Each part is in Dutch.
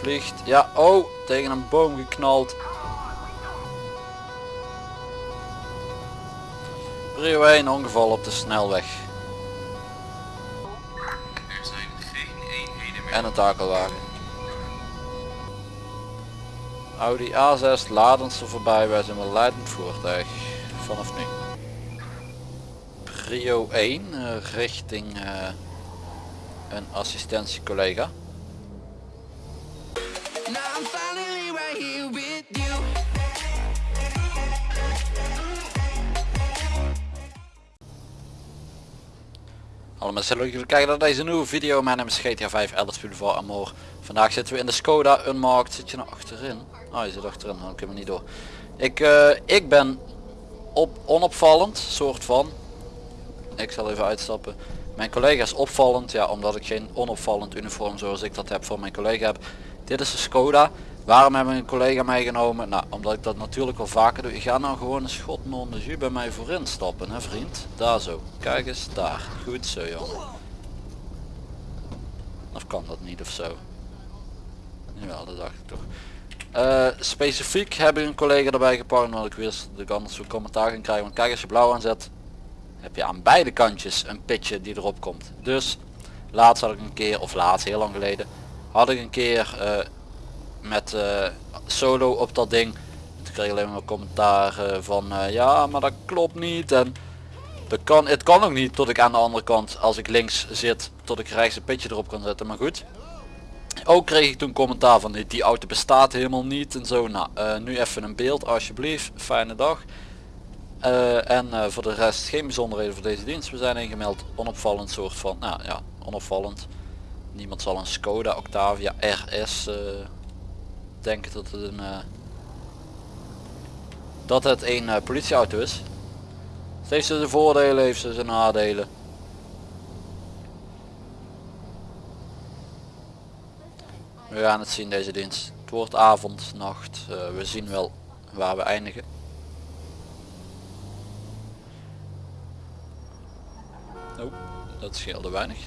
Vliegt. Ja, oh, tegen een boom geknald. Prio 1 ongeval op de snelweg. Er zijn geen eenheden meer. En een takelwagen. Audi A6 laden ze voorbij, wij zijn een leidend voertuig. Vanaf nu. Prio 1 eh, richting eh, een assistentiecollega. You. Hallo mensen, leuk dat jullie kijken naar deze nieuwe video. Mijn naam is GTA 5 Elders Boulevard Amor. Vandaag zitten we in de Skoda Unmarked. Zit je nou achterin? Oh, je zit achterin, dan kunnen we niet door. Ik, eh, ik ben op, onopvallend, soort van. Ik zal even uitstappen. Mijn collega is opvallend, ja, omdat ik geen onopvallend uniform zoals ik dat heb voor mijn collega heb. Dit is de Skoda. Waarom hebben we een collega meegenomen? Nou, omdat ik dat natuurlijk wel vaker doe. Ik ga nou gewoon een schot non de jus bij mij voorin stappen, hè vriend. Daar zo. Kijk eens, daar. Goed zo, jongen. Of kan dat niet of zo? Jawel, dat dacht ik toch. Eh, specifiek heb ik een collega erbij gepakt omdat ik dat ik anders zo'n commentaar ging krijgen. Want kijk als je blauw aanzet heb je aan beide kantjes een pitje die erop komt. Dus laatst had ik een keer, of laatst heel lang geleden, had ik een keer eh, met eh, solo op dat ding. Toen kreeg ik alleen maar commentaar van eh, ja maar dat klopt niet en dat kan, het kan ook niet tot ik aan de andere kant als ik links zit tot ik rechts een pitje erop kan zetten. Maar goed. Ook kreeg ik toen commentaar van die, die auto bestaat helemaal niet en zo. Nou, nu even een beeld alsjeblieft. Fijne dag. En voor de rest geen bijzonderheden voor deze dienst. We zijn ingemeld onopvallend soort van, nou ja, onopvallend. Niemand zal een Skoda Octavia RS eh, denken dat het een, eh, dat het een eh, politieauto is. Het heeft ze de voordelen, heeft ze zijn nadelen. We gaan het zien deze dienst. Het wordt avond, nacht. we zien wel waar we eindigen. Oh, dat scheelde weinig.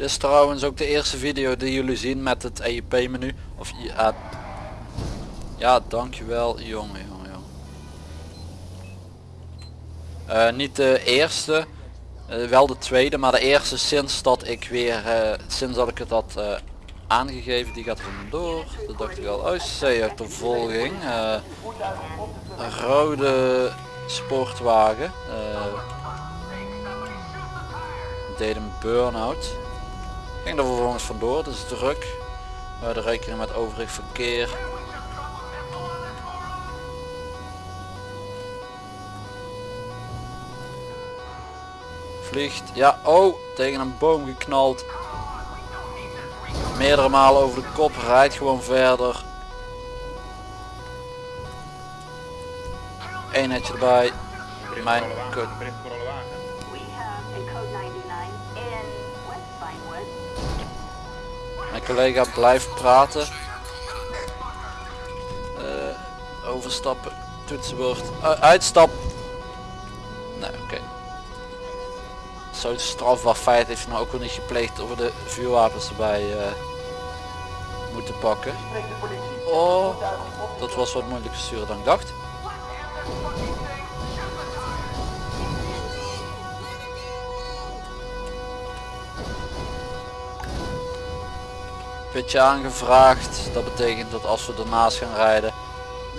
Dit is trouwens ook de eerste video die jullie zien met het EIP menu. Of ja, ja dankjewel jongen jongen jongen. Eh, niet de eerste, eh, wel de tweede, maar de eerste sinds dat ik weer, eh, sinds dat ik het had aangegeven, die gaat vandoor. Dat dacht ik al, oh C-achtervolging. eh een rode sportwagen. deed een burn-out. Ging er vervolgens vandoor, het is druk. We houden rekening met overig verkeer. Vliegt, ja, oh, tegen een boom geknald. Meerdere malen over de kop, rijdt gewoon verder. Eén netje erbij. Mijn kut. Collega blijft praten. Eh, overstappen, toetsenbord, uh, uitstap. Nee, oké. Zo'n strafbaar feit heeft hij nou ook wel niet gepleegd over de vuurwapens erbij eh, moeten pakken. Oh, dat was wat moeilijker sturen dan ik dacht. Pitje aangevraagd. Dat betekent dat als we ernaast gaan rijden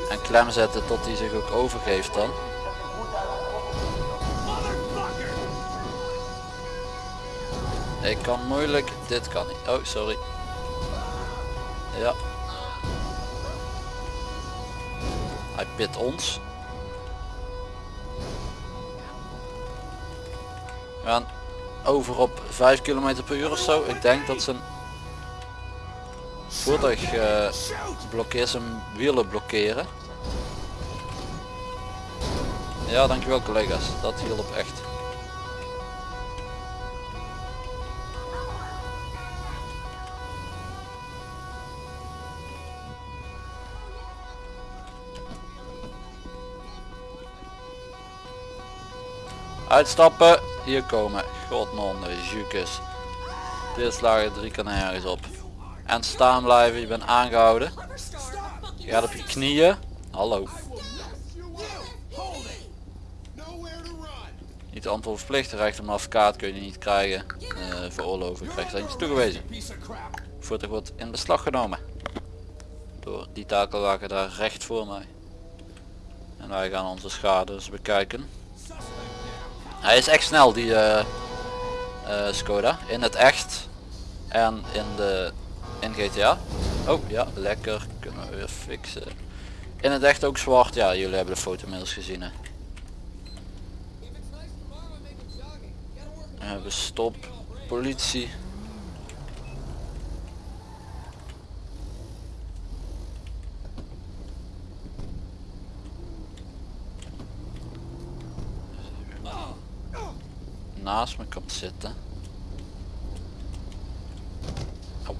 en klem zetten tot hij zich ook overgeeft dan. Ik kan moeilijk, dit kan niet. Oh, sorry. Ja. Hij pit ons. We gaan over op 5 km per uur of zo. Ik denk dat zijn voertuig eh, blokkeert zijn wielen blokkeren. Ja, dankjewel collega's. Dat hielp echt. Uitstappen, hier komen. Godnon, Jukes. Dit slagen drie kan ergens op. En staan blijven, je bent aangehouden. Je gaat op je knieën. Hallo. Niet antwoordverplicht, recht om advocaat kun je niet krijgen. Uh, veroorloven, krijg je eentje toegewezen. Voertuig wordt in beslag genomen. Door die takelwagen daar recht voor mij. En wij gaan onze schade eens bekijken. Hij is echt snel die eh, eh, Skoda. In het echt. En in de in GTA. Oh ja, lekker. Kunnen we weer fixen. In het echt ook zwart. Ja, jullie hebben de foto inmiddels gezien. Hè. We hebben stop. Politie. naast me komt zitten. Oh.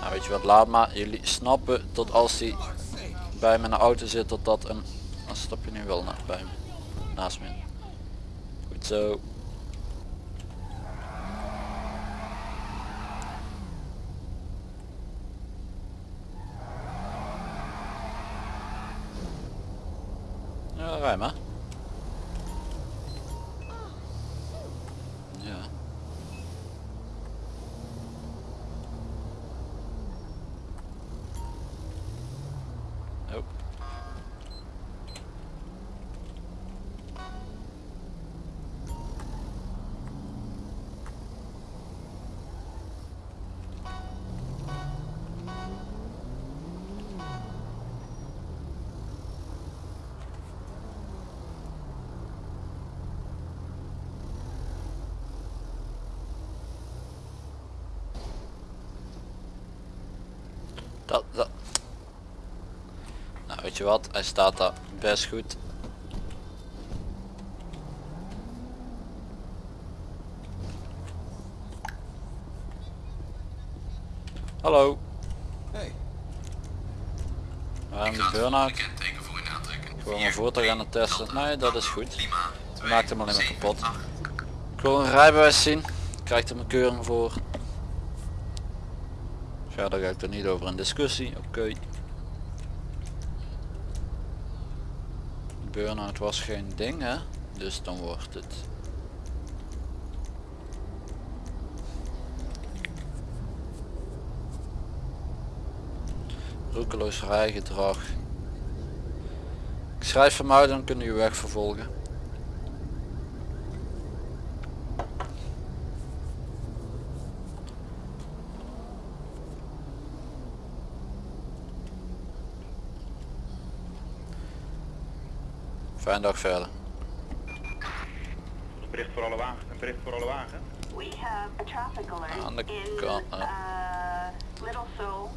Nou je wat, laat maar. Jullie snappen tot als hij bij mijn auto zit dat dat een... Dan stap je nu wel naar, bij me. Naast me. Goed zo. Ja, rij. Ja. Dat, dat. Nou weet je wat, hij staat daar best goed. Hallo. Hey. We hebben Ik de burn-out. Gewoon een voertuig aan het testen. Nee, dat is goed. Maakt hem alleen maar kapot. Ik wil een rijbewijs zien. Krijgt er mijn keuring voor. Verder ga ik er niet over in discussie. Oké. Burnout was geen ding hè. Dus dan wordt het. Roekeloos rijgedrag. Ik schrijf hem en kunnen u weg vervolgen. Fijne dag verder. Een bericht voor alle wagens. Een bericht voor alle wagens. We have a traffic alert Aan de in kant, uh, Little Seoul.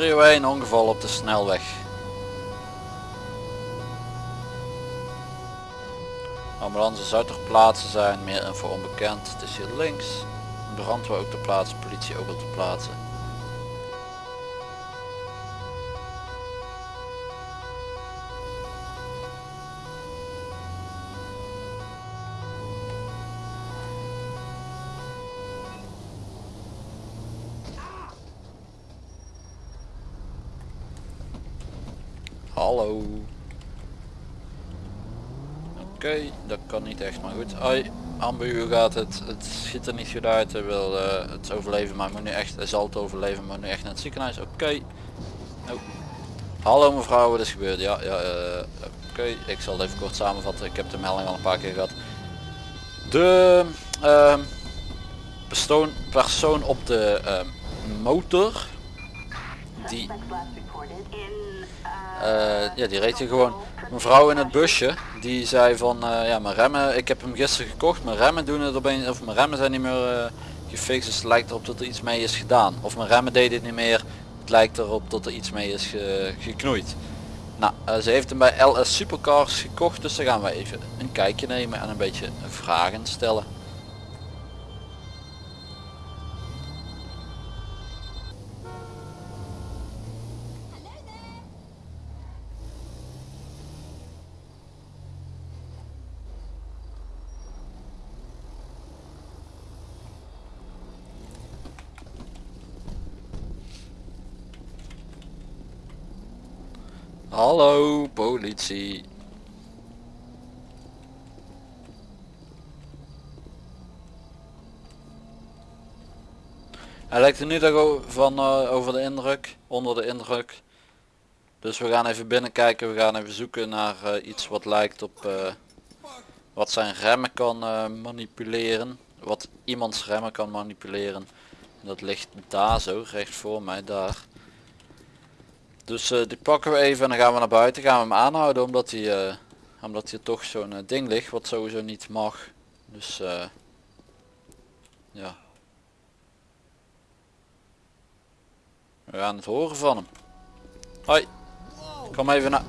301 ongeval op de snelweg. Ambulance zou ter plaatse zijn, meer info onbekend. Het is hier links. Brandweer ook ter plaatsen, politie ook al ter plaatse. Hallo. Oké, dat kan niet echt, maar goed. Hoi. ambu gaat het, het ziet er niet goed uit, hij wil eh, het overleven, maar moet nu echt, hij zal het overleven, maar nu echt naar het ziekenhuis, oké. Oh. Hallo mevrouw, wat is gebeurd? Ja, ja, eh, oké, ik zal het even kort samenvatten, ik heb de melding al een paar keer gehad. De persoon, persoon op de ehm, motor, die uh, eh, ja, die reed hier gewoon. Mevrouw in het busje, die zei van, eh, ja, mijn remmen, ik heb hem gisteren gekocht, mijn remmen doen het opeens, of mijn remmen zijn niet meer eh, gefixt, dus het lijkt erop dat er iets mee is gedaan. Of mijn remmen deden het niet meer, het lijkt erop dat er iets mee is ge- geknoeid. Nou, eh, ze heeft hem bij LS Supercars gekocht, dus daar gaan we even een kijkje nemen en een beetje vragen stellen. Hallo, politie. Hij lijkt er nu van eh, over de indruk, onder de indruk. Dus we gaan even binnenkijken, we gaan even zoeken naar eh, iets wat lijkt op eh, wat zijn remmen kan manipuleren. Wat iemands remmen kan manipuleren. En dat ligt daar zo, recht voor mij, daar. Dus eh, die pakken we even en dan gaan we naar buiten, gaan we hem aanhouden omdat hij, eh, omdat hier toch zo'n eh, ding ligt wat sowieso niet mag. Dus ja. We gaan het horen van hem. Hoi. Kom even naar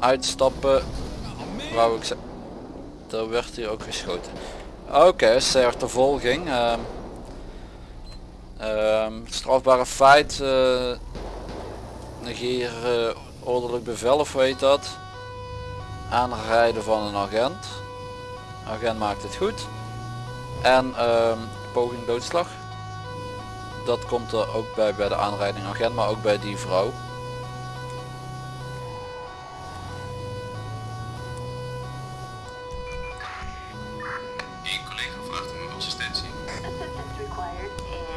uitstappen. Wou ik ze. Er werd hier ook geschoten. Oké, okay, achtervolging. Ehm ehm, strafbare feit. Negeer eh, ordelijk bevel of weet dat. Aanrijden van een agent. Agent maakt het goed. En ehm, poging doodslag. Dat komt er ook bij bij de aanrijding agent, maar ook bij die vrouw. Eén collega vraagt om uw assistentie. assistance required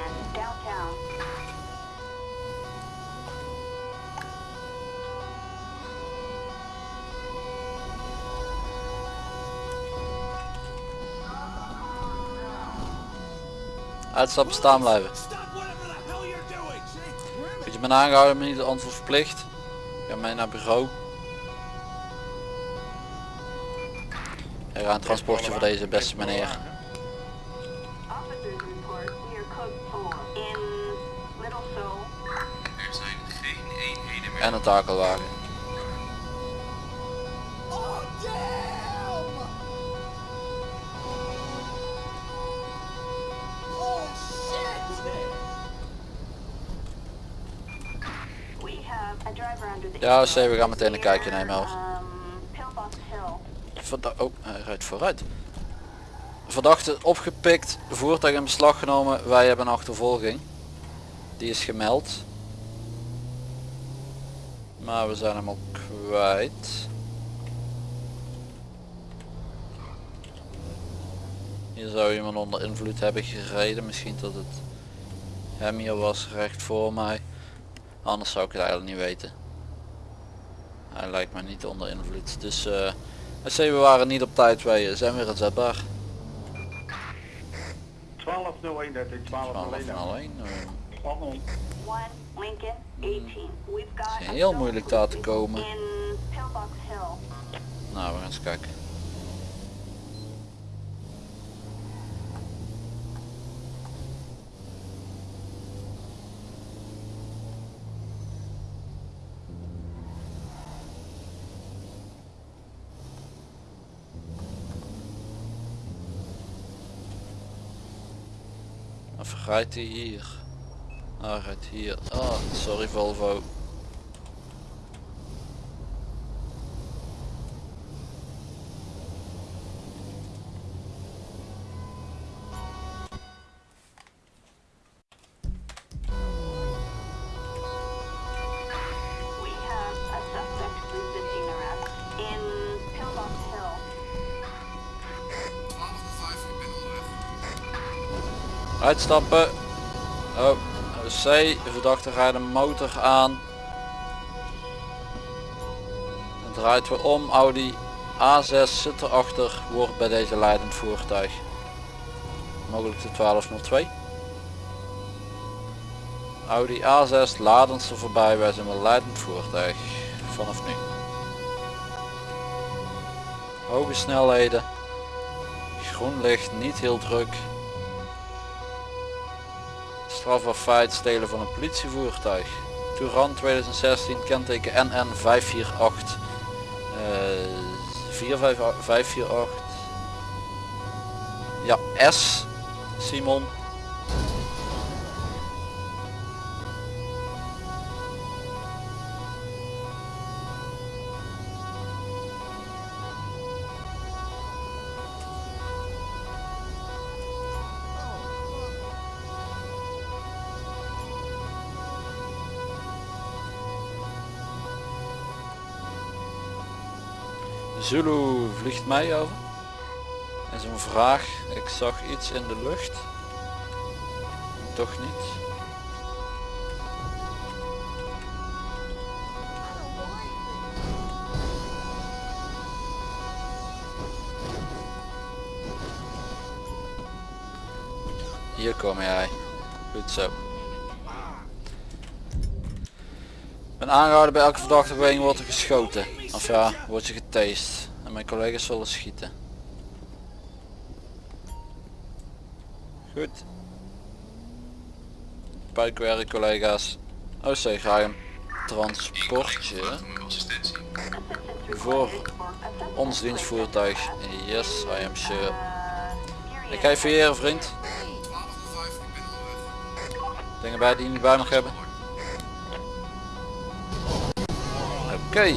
Uitstappen staan blijven. Moet je me aangehouden, maar niet antwoord verplicht. Ga mee naar bureau. Er gaat een transportje voor deze beste meneer. Officers report near Ja, Steve, we gaan meteen een kijkje nemen, hoor. Verda oh, hij rijdt vooruit. Verdachte opgepikt, voertuig in beslag genomen. Wij hebben een achtervolging. Die is gemeld. Maar we zijn hem al kwijt. Hier zou iemand onder invloed hebben gereden. Misschien dat het hem hier was recht voor mij. Anders zou ik het eigenlijk niet weten. Hij lijkt me niet onder invloed. Dus eh SC, we waren niet op tijd, wij zijn weer inzetbaar. 1201, dat is 12 1201. van alleen. eh, Spannend. 1 Lincoln 18. We've got is heel moeilijk daar te komen. Nou, we gaan eens kijken. Of rijdt hij hier? Ah, rijdt hier. Ah, sorry Volvo. Uitstappen. Oh, C. Verdachte rijdt een motor aan. Het draait weer om. Audi A6 zit erachter. Wordt bij deze leidend voertuig. Mogelijk de 1202. Audi A6 laden ze voorbij. Wij zijn een leidend voertuig. Vanaf nu. Hoge snelheden. Groen licht, niet heel druk. Feit stelen van een politievoertuig. Touran 2016 kenteken NN 548 eh 458 Ja S Simon Zulu vliegt mij over. Is een vraag. Ik zag iets in de lucht. Toch niet. Hier kom jij. Goed zo. Ben aangehouden bij elke verdachte beweging wordt er geschoten. Of ja, wordt je getased. En mijn collega's zullen schieten. Goed. Buikwerk collega's. OC ga je een transportje voor ons dienstvoertuig. Yes, I am sure. Ik ga je vereren vriend. 1205, ik ben onderweg. Dingen bij die je niet bij mag hebben. Oké.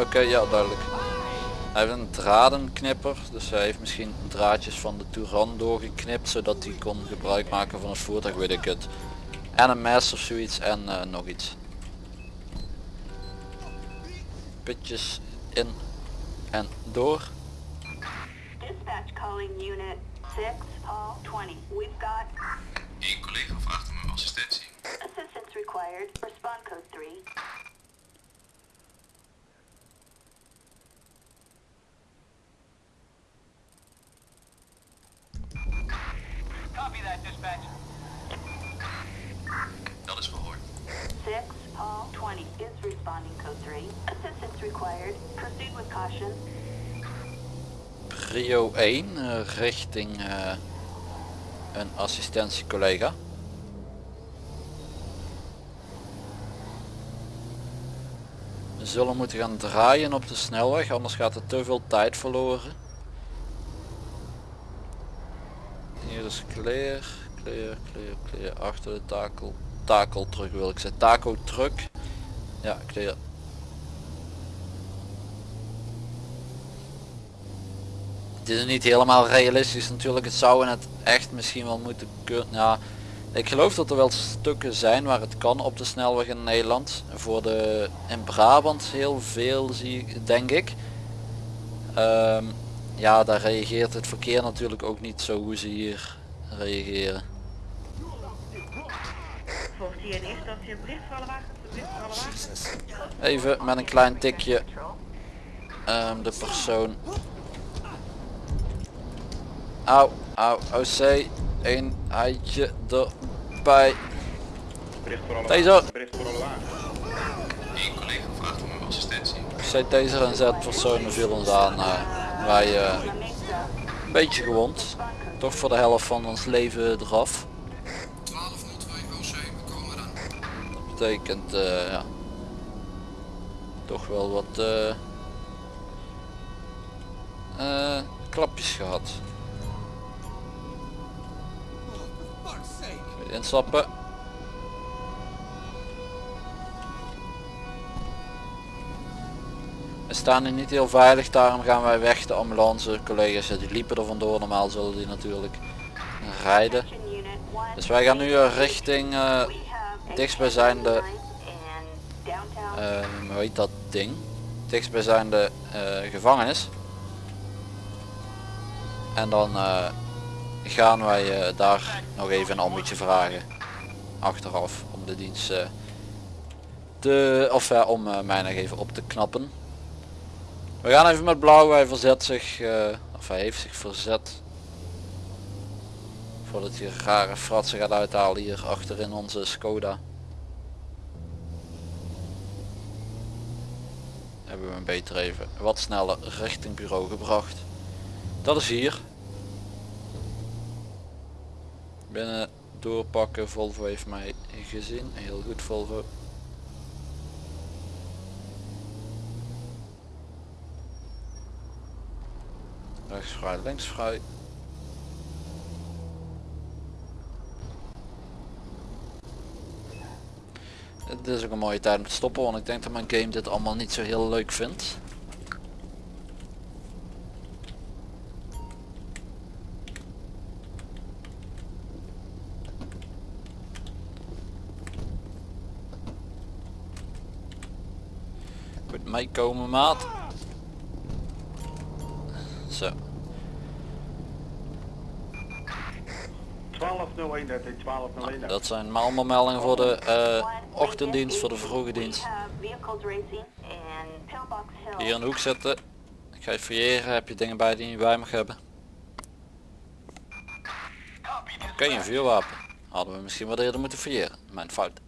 Oké, ja duidelijk. Hij heeft een dradenknipper, dus hij heeft misschien draadjes van de Touran doorgeknipt zodat hij kon gebruik maken van het voertuig, weet ik het. En een mes of zoiets en eh, nog iets. Pitjes in en door. Dispatch calling unit 6, Paul 20. We've got Eén collega vraagt om uw assistentie. assistance required. Respond code 3. Dat is verhoord. 6, Paul 20 is responding code 3. Assistance required. Proceed with caution. Prio 1 eh, richting eh, een assistentiecollega. We zullen moeten gaan draaien op de snelweg, anders gaat er te veel tijd verloren. Hier is clear, clear, clear, clear. Achter de takel, takel terug wil ik zeggen. Taco truck. Ja, clear. Het is niet helemaal realistisch natuurlijk. Het zou het echt misschien wel moeten kunnen. Ja, ik geloof dat er wel stukken zijn waar het kan op de snelweg in Nederland. Voor de in Brabant heel veel zie ik, denk ik. Ehm, ja, daar reageert het verkeer natuurlijk ook niet zo hoe ze hier reageren. Even met een klein tikje ehm, de persoon. Auw, auw, OC. Een eitje erbij. Bericht voor alle Taser. Eén collega vraagt om assistentie. C taser en Z personen viel ons aan. eh, wij eh, een beetje gewond. Toch voor de helft van ons leven eraf. 1202 OC, we komen eraan. Dat betekent eh, ja, toch wel wat eh, eh, klapjes gehad. Instappen. We staan hier niet heel veilig, daarom gaan wij weg. De ambulance collega's die liepen er vandoor, normaal zullen die natuurlijk rijden. Attention unit 1. Dus wij gaan nu eh, richting eh, have a dichtstbijzijnde, eh, hoe heet dat ding? Dichtstbijzijnde eh gevangenis. En dan eh, gaan wij eh, daar nog even een ambitie vragen. Achteraf om de dienst eh, te, of eh, om eh, mij nog even op te knappen. We gaan even met blauw, hij verzet zich, eh, of hij heeft zich verzet. Voordat hij rare fratsen gaat uithalen hier achterin onze Skoda. Hebben we hem beter even wat sneller richting bureau gebracht. Dat is hier. Binnen doorpakken, Volvo heeft mij gezien. Heel goed Volvo. Rechts vrij, links vrij. Het is ook een mooie tijd om te stoppen, want ik denk dat mijn game dit allemaal niet zo heel leuk vindt. Goed meekomen maat. 1201, dat is 1201. Dat zijn allemaal meldingen voor de eh, ochtenddienst, voor de vroege dienst. Hill. Hier in de hoek zetten. Ik ga je fouilleren. Heb je dingen bij die je bij mag hebben? Oké, een vuurwapen. Hadden we misschien wat eerder moeten fouilleren. Mijn fout.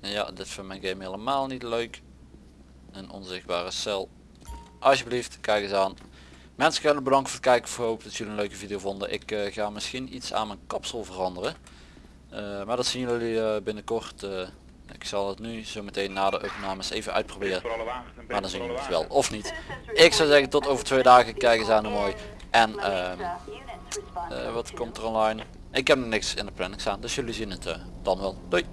Ja, dit vindt mijn game helemaal niet leuk. Een onzichtbare cel. Alsjeblieft, kijk eens aan. Mensen, ik bedankt voor het kijken. Ik hoop dat jullie een leuke video vonden. Ik eh, ga misschien iets aan mijn kapsel veranderen. Eh, maar dat zien jullie eh, binnenkort. eh. ik zal het nu zo meteen na de opnames even uitproberen. Maar dan zien jullie het wel of niet. Ik zou zeggen tot over twee dagen. Kijk eens aan hoe mooi. En ehm, eh, wat komt er online? Ik heb niks in de planning staan. Dus jullie zien het eh, dan wel. Doei!